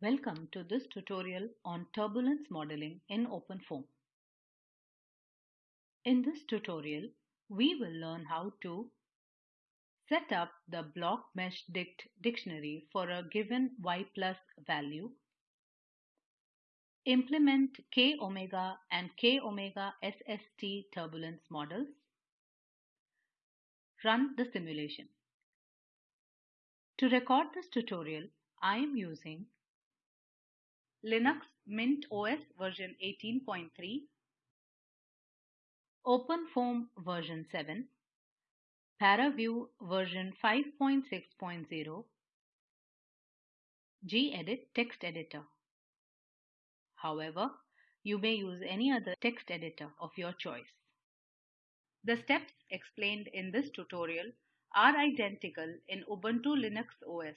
Welcome to this tutorial on turbulence modeling in OpenFOAM. In this tutorial, we will learn how to set up the block mesh dict dictionary for a given y plus value, implement k omega and k omega SST turbulence models, run the simulation. To record this tutorial, I am using Linux Mint OS version 18.3, OpenFOAM version 7, ParaView version 5.6.0, gedit text editor. However, you may use any other text editor of your choice. The steps explained in this tutorial are identical in Ubuntu Linux OS.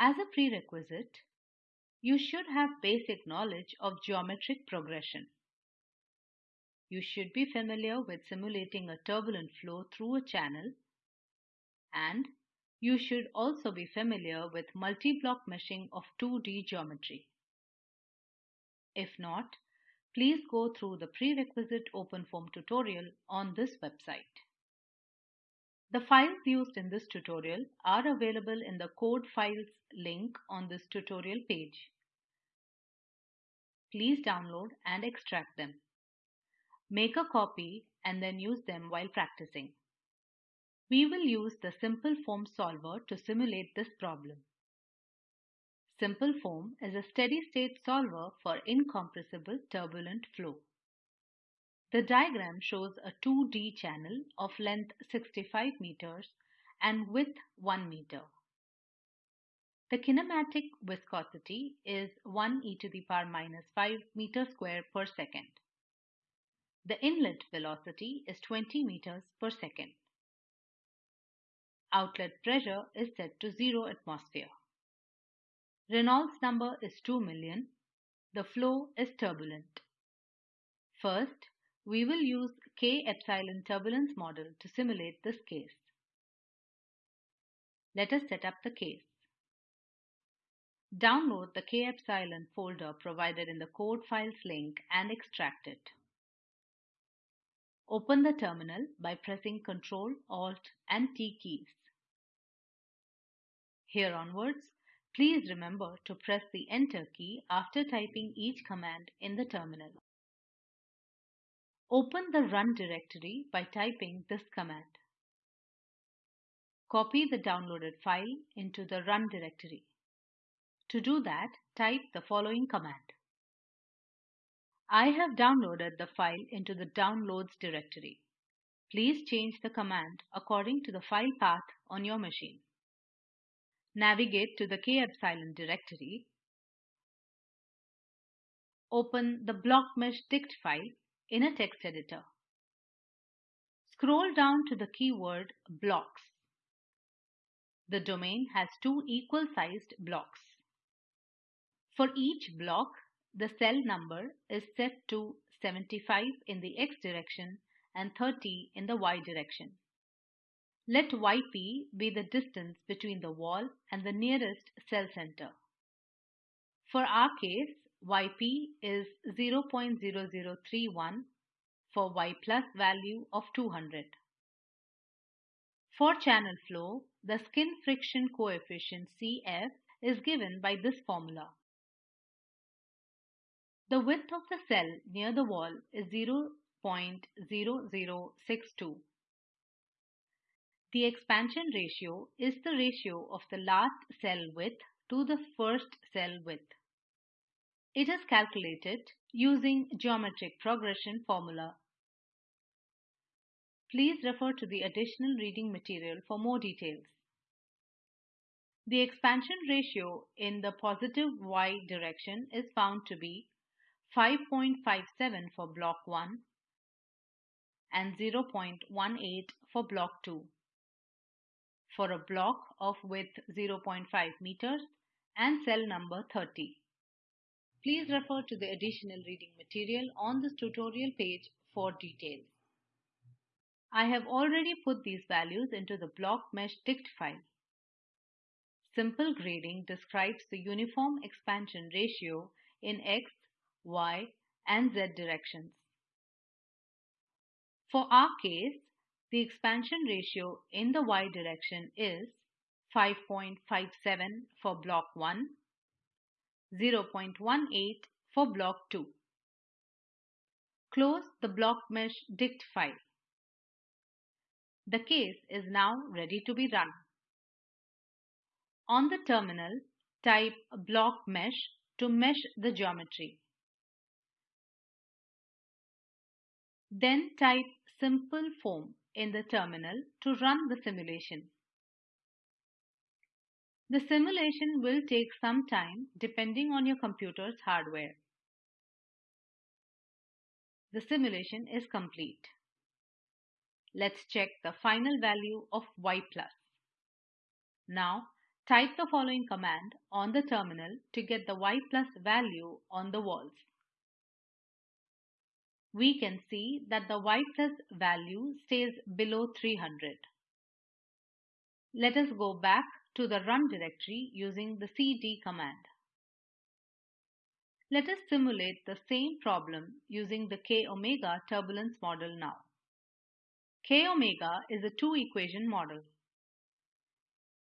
As a prerequisite, you should have basic knowledge of geometric progression. You should be familiar with simulating a turbulent flow through a channel and you should also be familiar with multi-block meshing of 2D geometry. If not, please go through the prerequisite OpenFOAM tutorial on this website. The files used in this tutorial are available in the code files link on this tutorial page. Please download and extract them. Make a copy and then use them while practicing. We will use the simple foam solver to simulate this problem. Simple foam is a steady-state solver for incompressible turbulent flow. The diagram shows a 2D channel of length 65 meters and width 1 meter. The kinematic viscosity is 1 e to the power minus 5 meter square per second. The inlet velocity is 20 meters per second. Outlet pressure is set to 0 atmosphere. Reynolds number is 2 million. The flow is turbulent. First, we will use K epsilon turbulence model to simulate this case. Let us set up the case. Download the K epsilon folder provided in the code files link and extract it. Open the terminal by pressing Ctrl, Alt and T keys. Here onwards, please remember to press the Enter key after typing each command in the terminal. Open the run directory by typing this command. Copy the downloaded file into the run directory. To do that, type the following command. I have downloaded the file into the downloads directory. Please change the command according to the file path on your machine. Navigate to the kepsilon directory. Open the blockmeshdict file in a text editor. Scroll down to the keyword blocks. The domain has two equal sized blocks. For each block, the cell number is set to 75 in the x direction and 30 in the y direction. Let yp be the distance between the wall and the nearest cell center. For our case, yp is 0.0031 for y plus value of 200. For channel flow, the skin friction coefficient Cf is given by this formula. The width of the cell near the wall is 0.0062. The expansion ratio is the ratio of the last cell width to the first cell width. It is calculated using geometric progression formula. Please refer to the additional reading material for more details. The expansion ratio in the positive y direction is found to be 5.57 for block 1 and 0.18 for block 2 for a block of width 0.5 meters and cell number 30. Please refer to the additional reading material on this tutorial page for details. I have already put these values into the block mesh dict file. simple grading describes the uniform expansion ratio in x, y, and z directions. For our case, the expansion ratio in the y direction is 5.57 for block 1, 0.18 for block 2. Close the block mesh dict file. The case is now ready to be run. On the terminal, type block mesh to mesh the geometry. Then type simple foam in the terminal to run the simulation. The simulation will take some time depending on your computer's hardware. The simulation is complete. Let's check the final value of y plus. Now type the following command on the terminal to get the y plus value on the walls. We can see that the y plus value stays below 300. Let us go back to the run directory using the cd command. Let us simulate the same problem using the k omega turbulence model now. k omega is a two equation model.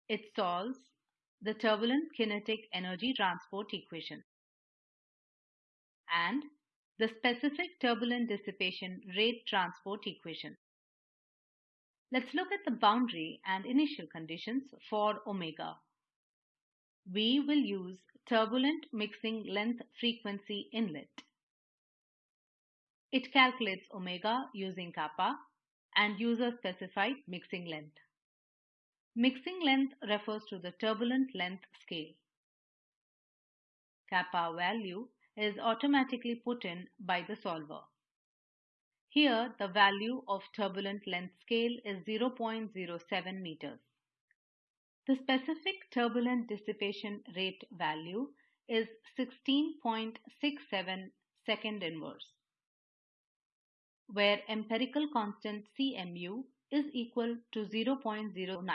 It solves the turbulent kinetic energy transport equation and the specific turbulent dissipation rate transport equation. Let's look at the boundary and initial conditions for omega. We will use turbulent mixing length frequency inlet. It calculates omega using kappa and user specified mixing length. Mixing length refers to the turbulent length scale. Kappa value is automatically put in by the solver. Here the value of turbulent length scale is 0.07 meters. The specific turbulent dissipation rate value is 16.67 second inverse, where empirical constant CMU is equal to 0.09.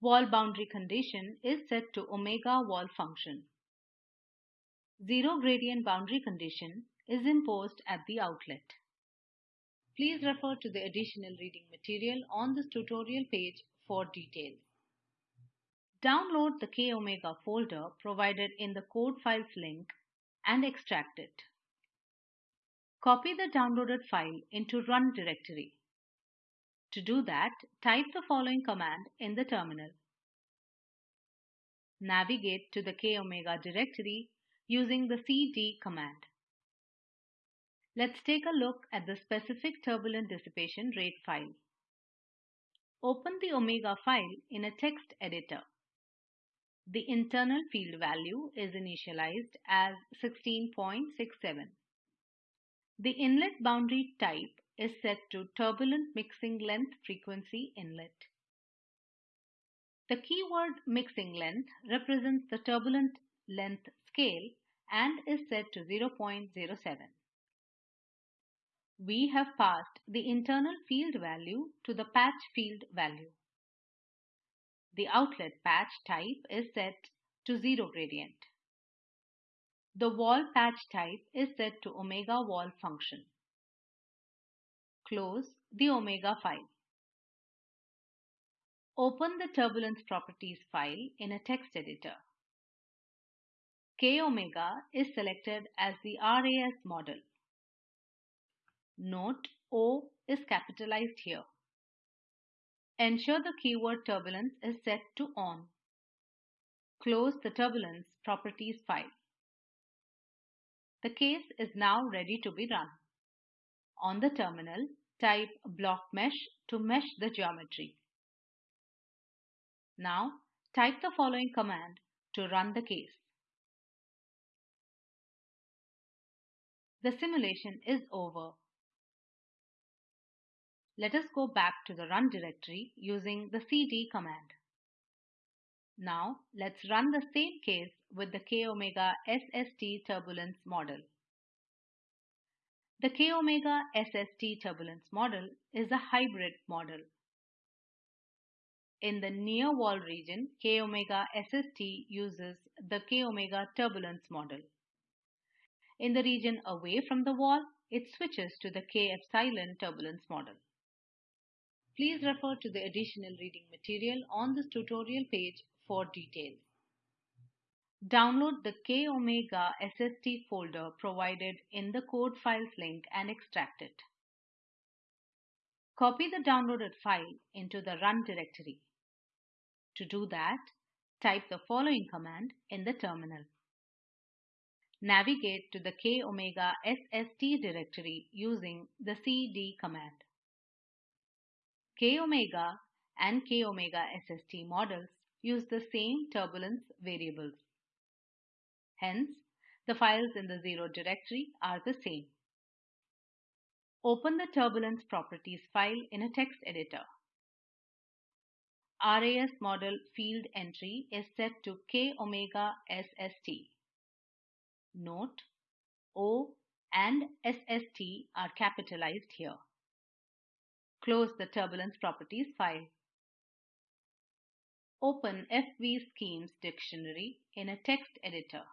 Wall boundary condition is set to omega wall function. Zero gradient boundary condition is imposed at the outlet. Please refer to the additional reading material on this tutorial page for details. Download the K-Omega folder provided in the code files link and extract it. Copy the downloaded file into run directory. To do that, type the following command in the terminal. Navigate to the K-Omega directory using the cd command. Let's take a look at the specific turbulent dissipation rate file. Open the omega file in a text editor. The internal field value is initialized as 16.67. The inlet boundary type is set to turbulent mixing length frequency inlet. The keyword mixing length represents the turbulent length scale and is set to 0.07 we have passed the internal field value to the patch field value. The outlet patch type is set to zero gradient. The wall patch type is set to omega wall function. Close the omega file. Open the turbulence properties file in a text editor. K omega is selected as the RAS model. Note O is capitalized here. Ensure the keyword turbulence is set to on. Close the turbulence properties file. The case is now ready to be run. On the terminal, type block mesh to mesh the geometry. Now, type the following command to run the case. The simulation is over. Let us go back to the run directory using the cd command. Now let's run the same case with the k-omega SST turbulence model. The k-omega SST turbulence model is a hybrid model. In the near wall region, K omega SST uses the K omega turbulence model. In the region away from the wall, it switches to the K epsilon turbulence model. Please refer to the additional reading material on this tutorial page for details. Download the K Omega SST folder provided in the code files link and extract it. Copy the downloaded file into the run directory. To do that, type the following command in the terminal. Navigate to the K Omega SST directory using the cd command. K omega and K omega SST models use the same turbulence variables. Hence, the files in the zero directory are the same. Open the turbulence properties file in a text editor. RAS model field entry is set to K omega SST. Note, O and SST are capitalized here. Close the turbulence properties file. Open FV Schemes dictionary in a text editor.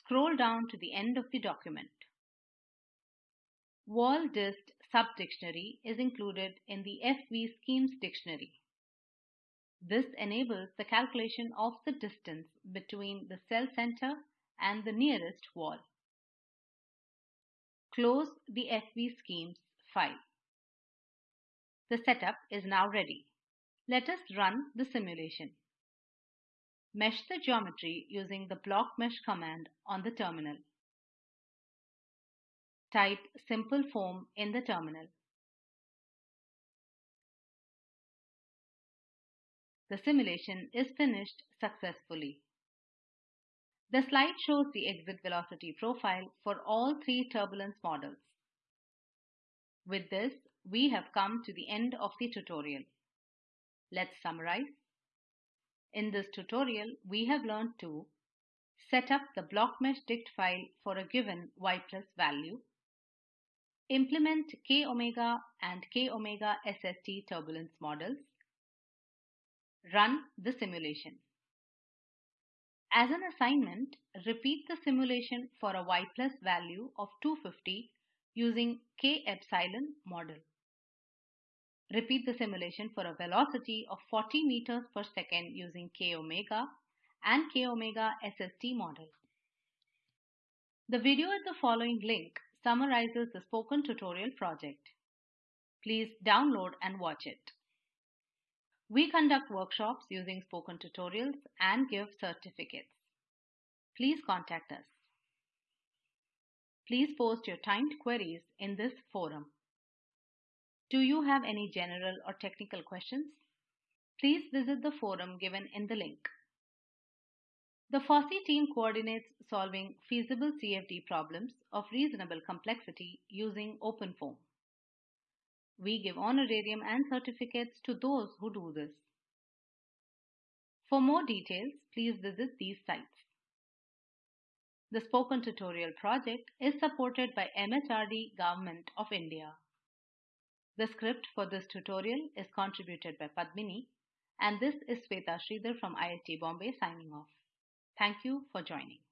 Scroll down to the end of the document. Wall dist subdictionary is included in the FV Schemes dictionary. This enables the calculation of the distance between the cell center and the nearest wall. Close the FV Schemes The setup is now ready. Let us run the simulation. Mesh the geometry using the block mesh command on the terminal. Type simple foam in the terminal. The simulation is finished successfully. The slide shows the exit velocity profile for all three turbulence models. With this, we have come to the end of the tutorial. Let's summarize. In this tutorial, we have learned to set up the blockmesh dict file for a given y plus value, implement k omega and k omega SST turbulence models, run the simulation. As an assignment, repeat the simulation for a y plus value of 250 using k epsilon model. Repeat the simulation for a velocity of 40 meters per second using k omega and k omega SST model. The video at the following link summarizes the spoken tutorial project. Please download and watch it. We conduct workshops using spoken tutorials and give certificates. Please contact us. Please post your timed queries in this forum. Do you have any general or technical questions? Please visit the forum given in the link. The FOSSEE team coordinates solving feasible CFD problems of reasonable complexity using OpenFOAM. We give honorarium and certificates to those who do this. For more details, please visit these sites. The Spoken Tutorial project is supported by MHRD Government of India. The script for this tutorial is contributed by Padmini and this is Sweta Sridhar from IIT Bombay signing off. Thank you for joining.